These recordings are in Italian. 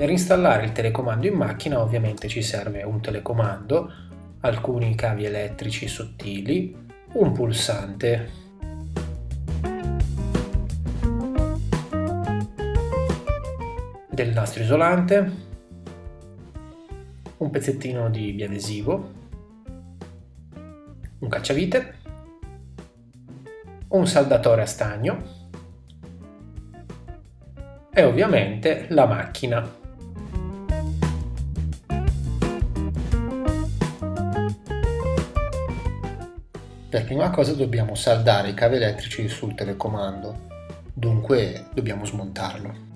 Per installare il telecomando in macchina ovviamente ci serve un telecomando, alcuni cavi elettrici sottili, un pulsante. del nastro isolante, un pezzettino di biadesivo, un cacciavite, un saldatore a stagno e ovviamente la macchina. Prima cosa dobbiamo saldare i cavi elettrici sul telecomando, dunque dobbiamo smontarlo.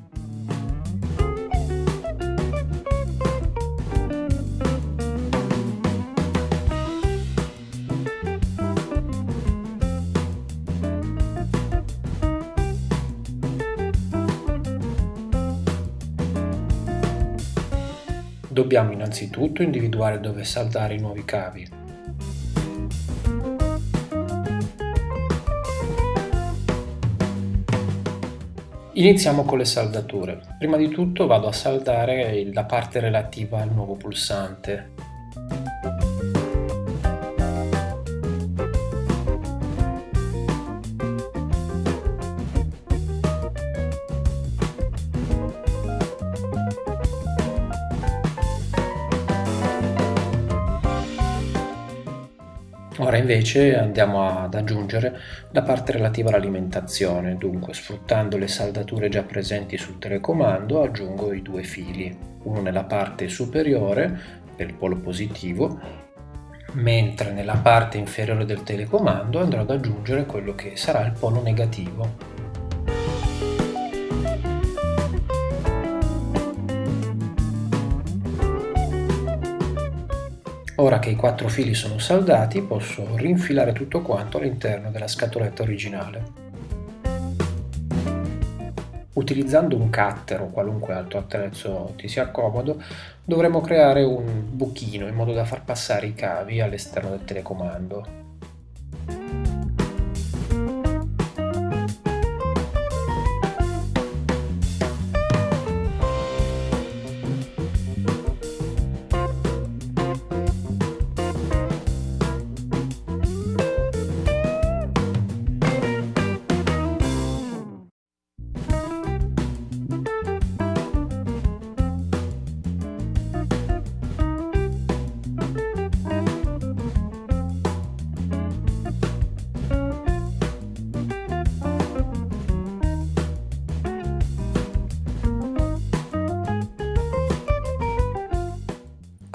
Dobbiamo innanzitutto individuare dove saldare i nuovi cavi Iniziamo con le saldature. Prima di tutto vado a saldare la parte relativa al nuovo pulsante. Ora invece andiamo ad aggiungere la parte relativa all'alimentazione, dunque sfruttando le saldature già presenti sul telecomando aggiungo i due fili, uno nella parte superiore per il polo positivo, mentre nella parte inferiore del telecomando andrò ad aggiungere quello che sarà il polo negativo. Ora che i quattro fili sono saldati posso rinfilare tutto quanto all'interno della scatoletta originale. Utilizzando un cutter o qualunque altro attrezzo ti sia comodo, dovremo creare un buchino in modo da far passare i cavi all'esterno del telecomando.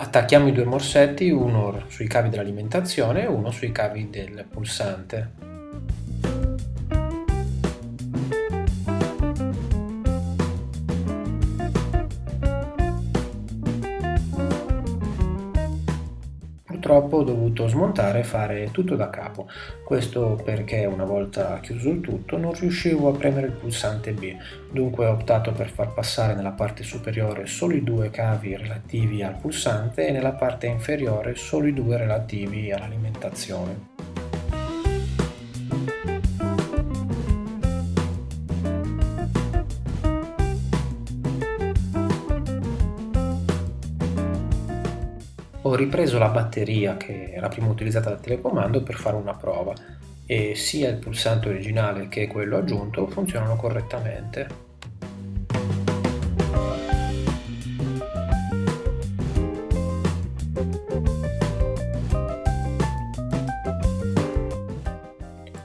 Attacchiamo i due morsetti, uno sui cavi dell'alimentazione e uno sui cavi del pulsante. Purtroppo ho dovuto smontare e fare tutto da capo, questo perché una volta chiuso il tutto non riuscivo a premere il pulsante B, dunque ho optato per far passare nella parte superiore solo i due cavi relativi al pulsante e nella parte inferiore solo i due relativi all'alimentazione. Ho ripreso la batteria che era prima utilizzata dal telecomando per fare una prova e sia il pulsante originale che quello aggiunto funzionano correttamente.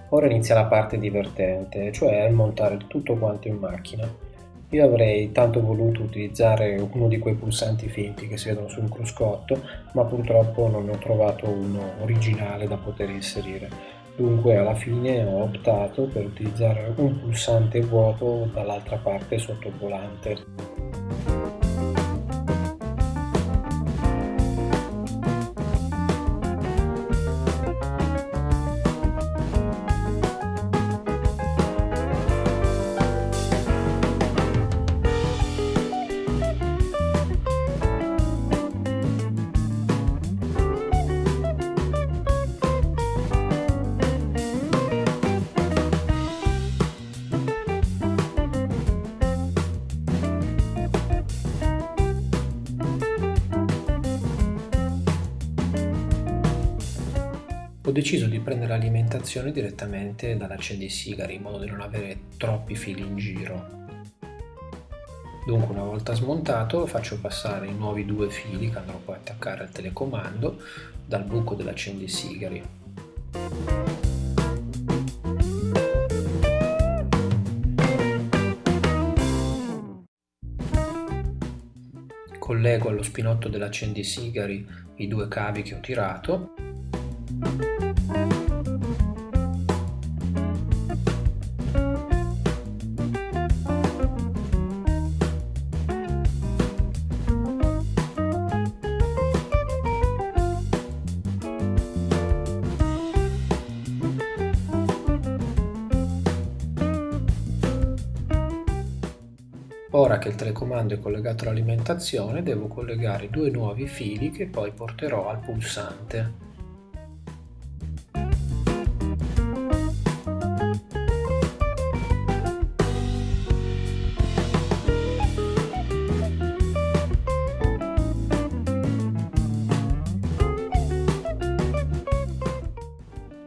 Ora inizia la parte divertente, cioè montare tutto quanto in macchina. Io avrei tanto voluto utilizzare uno di quei pulsanti finti che si vedono sul cruscotto, ma purtroppo non ne ho trovato uno originale da poter inserire. Dunque alla fine ho optato per utilizzare un pulsante vuoto dall'altra parte sotto il volante. Deciso di prendere alimentazione direttamente dall'accendisigari in modo da non avere troppi fili in giro. Dunque una volta smontato faccio passare i nuovi due fili che andrò poi a attaccare al telecomando dal buco dell'accendisigari. Collego allo spinotto dell'accendisigari i due cavi che ho tirato Ora che il telecomando è collegato all'alimentazione devo collegare due nuovi fili che poi porterò al pulsante.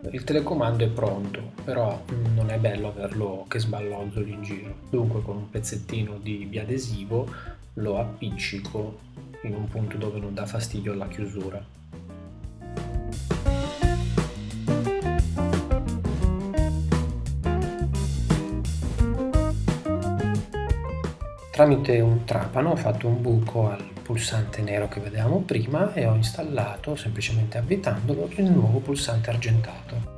Il telecomando è pronto, però non è bello averlo che sballozzoli in giro. Dunque con un pezzettino di biadesivo lo appiccico in un punto dove non dà fastidio alla chiusura. Tramite un trapano ho fatto un buco al pulsante nero che vedevamo prima e ho installato, semplicemente avvitandolo, il nuovo pulsante argentato.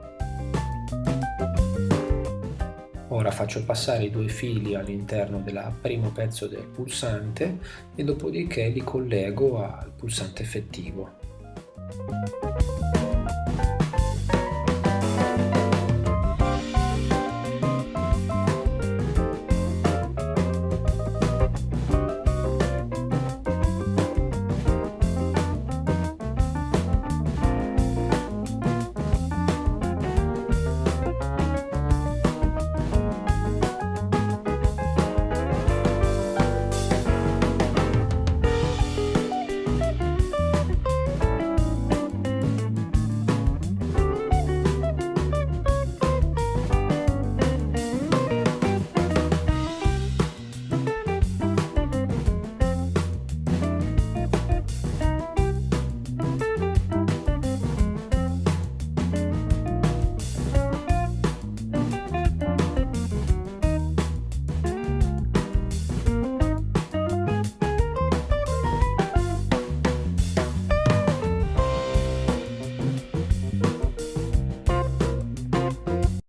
Ora faccio passare i due fili all'interno del primo pezzo del pulsante e dopodiché li collego al pulsante effettivo.